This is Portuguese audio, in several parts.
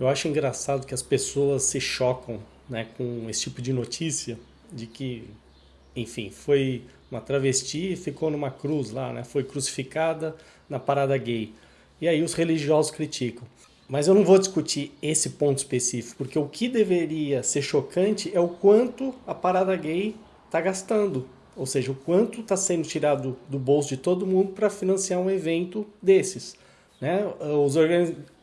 Eu acho engraçado que as pessoas se chocam né, com esse tipo de notícia de que, enfim, foi uma travesti e ficou numa cruz lá, né, foi crucificada na parada gay. E aí os religiosos criticam. Mas eu não vou discutir esse ponto específico, porque o que deveria ser chocante é o quanto a parada gay está gastando. Ou seja, o quanto está sendo tirado do bolso de todo mundo para financiar um evento desses. Né? Os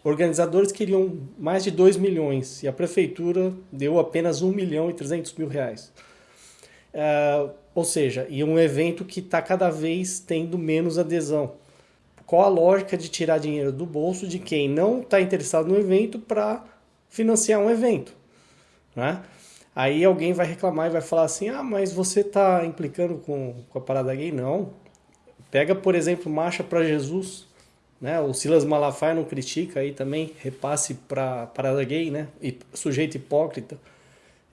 organizadores queriam mais de 2 milhões e a prefeitura deu apenas 1 milhão e 300 mil reais. Uh, ou seja, e um evento que está cada vez tendo menos adesão. Qual a lógica de tirar dinheiro do bolso de quem não está interessado no evento para financiar um evento? Né? Aí alguém vai reclamar e vai falar assim: ah, mas você está implicando com, com a parada gay? Não. Pega, por exemplo, Marcha para Jesus. Né? O Silas Malafaia não critica aí também, repasse para gay, né? E sujeito hipócrita.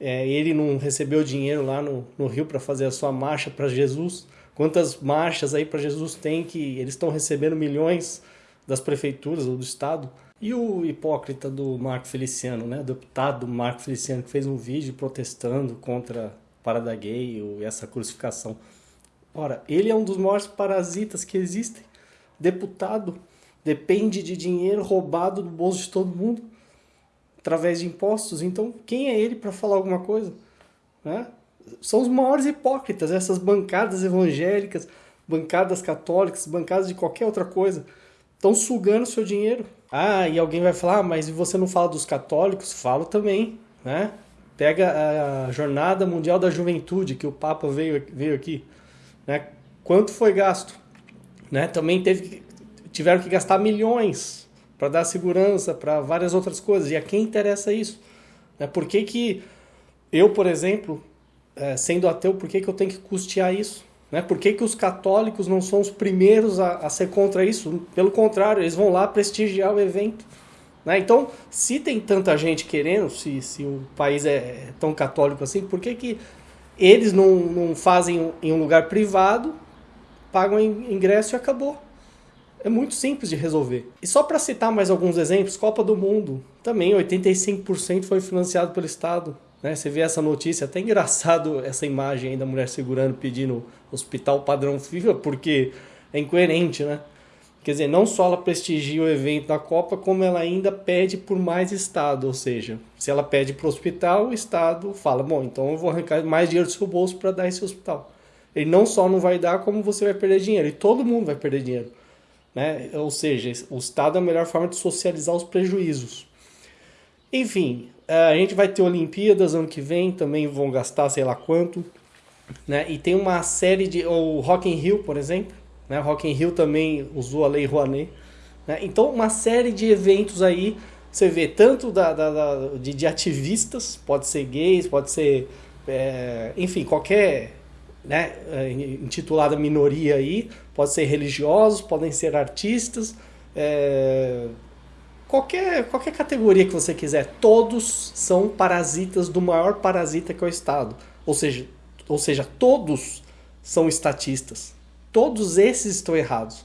É, ele não recebeu dinheiro lá no, no Rio para fazer a sua marcha para Jesus. Quantas marchas aí para Jesus tem que eles estão recebendo milhões das prefeituras ou do estado? E o hipócrita do Marco Feliciano, né? O deputado Marco Feliciano, que fez um vídeo protestando contra a parada gay e essa crucificação. Ora, ele é um dos maiores parasitas que existem. Deputado depende de dinheiro roubado do bolso de todo mundo através de impostos. Então, quem é ele para falar alguma coisa? Né? são os maiores hipócritas, essas bancadas evangélicas, bancadas católicas, bancadas de qualquer outra coisa, estão sugando seu dinheiro. Ah, e alguém vai falar, ah, mas você não fala dos católicos? Falo também, né? Pega a Jornada Mundial da Juventude, que o Papa veio, veio aqui, né? Quanto foi gasto? Né? Também teve, tiveram que gastar milhões para dar segurança para várias outras coisas. E a quem interessa isso? Né? Por que, que eu, por exemplo, é, sendo ateu, por que, que eu tenho que custear isso? Né? Por que, que os católicos não são os primeiros a, a ser contra isso? Pelo contrário, eles vão lá prestigiar o evento. Né? Então, se tem tanta gente querendo, se, se o país é tão católico assim, por que, que eles não, não fazem em um lugar privado, pagam ingresso e acabou? É muito simples de resolver. E só para citar mais alguns exemplos, Copa do Mundo, também 85% foi financiado pelo Estado. Né? Você vê essa notícia, até engraçado essa imagem aí da mulher segurando, pedindo hospital padrão FIFA, porque é incoerente, né? Quer dizer, não só ela prestigia o evento da Copa, como ela ainda pede por mais Estado. Ou seja, se ela pede para o hospital, o Estado fala: bom, então eu vou arrancar mais dinheiro do seu bolso para dar esse hospital. Ele não só não vai dar, como você vai perder dinheiro. E todo mundo vai perder dinheiro. Né? Ou seja, o Estado é a melhor forma de socializar os prejuízos. Enfim, é, a gente vai ter Olimpíadas ano que vem, também vão gastar sei lá quanto. Né? E tem uma série de. O Rock in Rio, por exemplo. Né? Rock in Rio também usou a Lei Rouanet. Né? Então, uma série de eventos aí. Você vê tanto da, da, da de, de, ativistas, pode ser gays, pode ser. É, enfim, qualquer né, é, intitulada minoria aí, pode ser religiosos, podem ser artistas, é, qualquer, qualquer categoria que você quiser, todos são parasitas do maior parasita que é o Estado. Ou seja, ou seja todos são estatistas. Todos esses estão errados.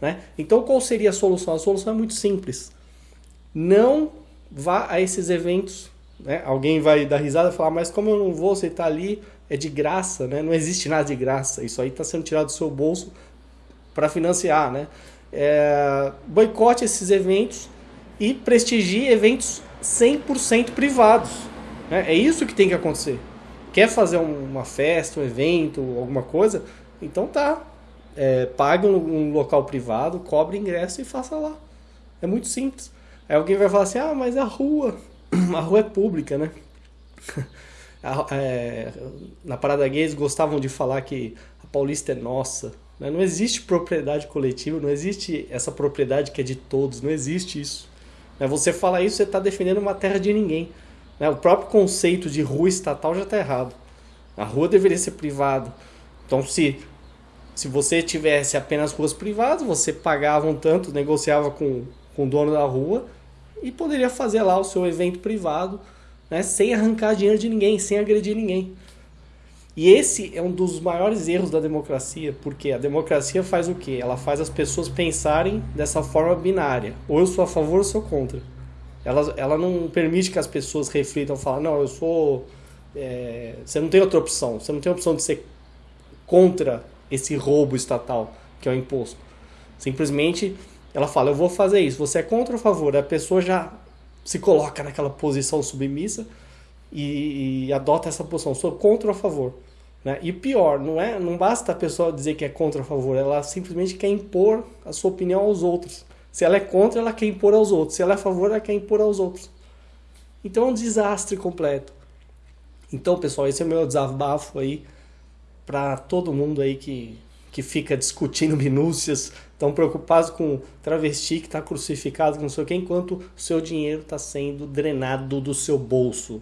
Né? Então, qual seria a solução? A solução é muito simples. Não vá a esses eventos. Né? Alguém vai dar risada e falar, mas como eu não vou, você está ali, é de graça, né? não existe nada de graça. Isso aí está sendo tirado do seu bolso para financiar. Né? É, boicote esses eventos e prestigie eventos 100% privados. Né? É isso que tem que acontecer. Quer fazer uma festa, um evento, alguma coisa? Então tá. É, pague um, um, local privado, cobre ingresso e faça lá. É muito simples. Aí alguém vai falar assim: ah, mas a rua. A rua é pública, né? é, na Parada Gays gostavam de falar que a Paulista é nossa. Né? Não existe propriedade coletiva, não existe essa propriedade que é de todos, não existe isso. Né? Você fala isso, você está defendendo uma terra de ninguém. Né? O próprio conceito de rua estatal já está errado. A rua deveria ser privada. Então, se, se você tivesse apenas ruas privadas, você pagava um tanto, negociava com, com o dono da rua e poderia fazer lá o seu evento privado, né? sem arrancar dinheiro de ninguém, sem agredir ninguém. E esse é um dos maiores erros da democracia, porque a democracia faz o quê? Ela faz as pessoas pensarem dessa forma binária. Ou eu sou a favor ou sou contra. Ela, ela não permite que as pessoas reflitam, falam, não, eu sou. É, você não tem outra opção, você não tem opção de ser contra esse roubo estatal que é o imposto. Simplesmente ela fala, eu vou fazer isso, você é contra ou a favor? A pessoa já se coloca naquela posição submissa e, e adota essa posição, sou contra ou a favor. Né? E pior, não, é, não basta a pessoa dizer que é contra ou a favor, ela simplesmente quer impor a sua opinião aos outros. Se ela é contra, ela quer impor aos outros. Se ela é a favor, ela quer impor aos outros. Então é um desastre completo. Então, pessoal, esse é o meu desabafo aí para todo mundo aí que, que fica discutindo minúcias, tão preocupados com travesti que está crucificado, não sei o que, enquanto o seu dinheiro está sendo drenado do seu bolso.